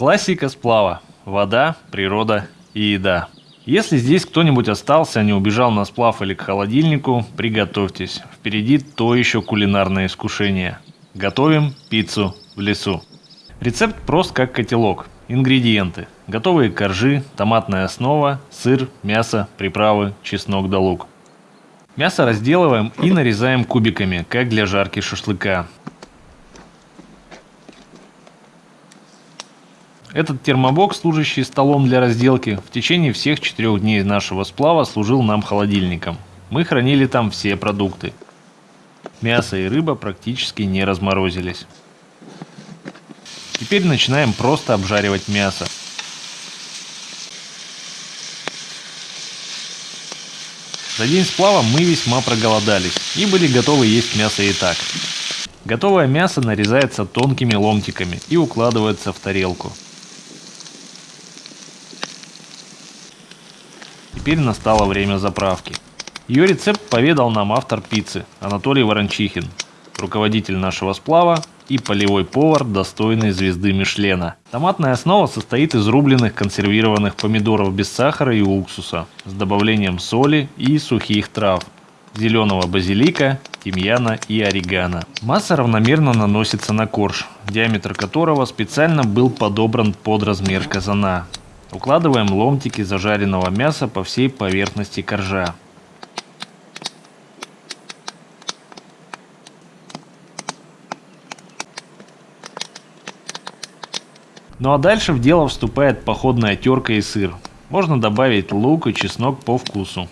Классика сплава. Вода, природа и еда. Если здесь кто-нибудь остался, не убежал на сплав или к холодильнику, приготовьтесь. Впереди то еще кулинарное искушение. Готовим пиццу в лесу. Рецепт прост как котелок. Ингредиенты. Готовые коржи, томатная основа, сыр, мясо, приправы, чеснок да лук. Мясо разделываем и нарезаем кубиками, как для жарки шашлыка. Этот термобокс, служащий столом для разделки, в течение всех четырех дней нашего сплава служил нам холодильником. Мы хранили там все продукты. Мясо и рыба практически не разморозились. Теперь начинаем просто обжаривать мясо. За день сплава мы весьма проголодались и были готовы есть мясо и так. Готовое мясо нарезается тонкими ломтиками и укладывается в тарелку. Теперь настало время заправки. Ее рецепт поведал нам автор пиццы Анатолий Ворончихин, руководитель нашего сплава и полевой повар, достойный звезды Мишлена. Томатная основа состоит из рубленных консервированных помидоров без сахара и уксуса с добавлением соли и сухих трав, зеленого базилика, тимьяна и орегано. Масса равномерно наносится на корж, диаметр которого специально был подобран под размер казана. Укладываем ломтики зажаренного мяса по всей поверхности коржа. Ну а дальше в дело вступает походная терка и сыр. Можно добавить лук и чеснок по вкусу.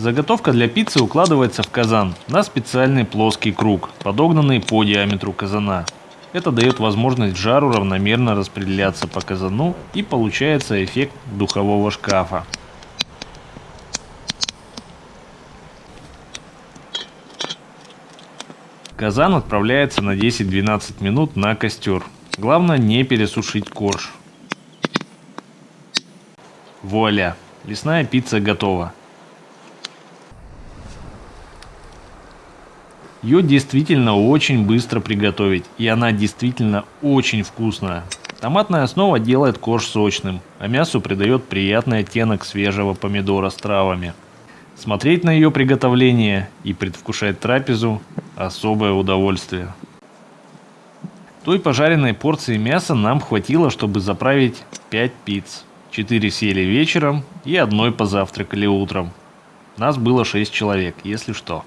Заготовка для пиццы укладывается в казан на специальный плоский круг, подогнанный по диаметру казана. Это дает возможность жару равномерно распределяться по казану и получается эффект духового шкафа. Казан отправляется на 10-12 минут на костер. Главное не пересушить корж. Вуаля! Лесная пицца готова. Ее действительно очень быстро приготовить, и она действительно очень вкусная. Томатная основа делает корж сочным, а мясу придает приятный оттенок свежего помидора с травами. Смотреть на ее приготовление и предвкушать трапезу – особое удовольствие. Той пожаренной порции мяса нам хватило, чтобы заправить 5 пиц. 4 съели вечером и одной позавтракали утром. Нас было 6 человек, если что.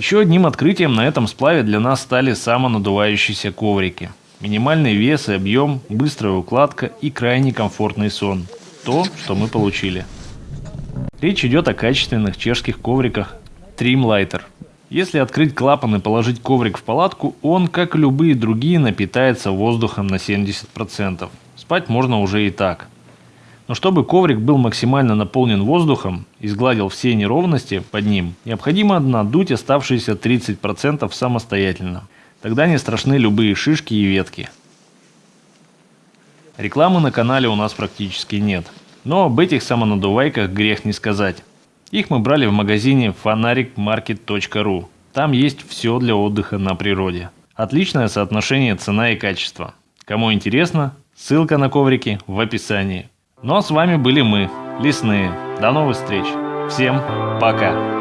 Еще одним открытием на этом сплаве для нас стали самонадувающиеся коврики. Минимальный вес и объем, быстрая укладка и крайне комфортный сон. То, что мы получили. Речь идет о качественных чешских ковриках Trimlighter. Если открыть клапан и положить коврик в палатку, он, как и любые другие, напитается воздухом на 70%. Спать можно уже и так. Но чтобы коврик был максимально наполнен воздухом и сгладил все неровности под ним, необходимо надуть оставшиеся 30% самостоятельно. Тогда не страшны любые шишки и ветки. Рекламы на канале у нас практически нет. Но об этих самонадувайках грех не сказать. Их мы брали в магазине fanaricmarket.ru. Там есть все для отдыха на природе. Отличное соотношение цена и качество. Кому интересно, ссылка на коврики в описании. Ну а с вами были мы, Лесные. До новых встреч. Всем пока.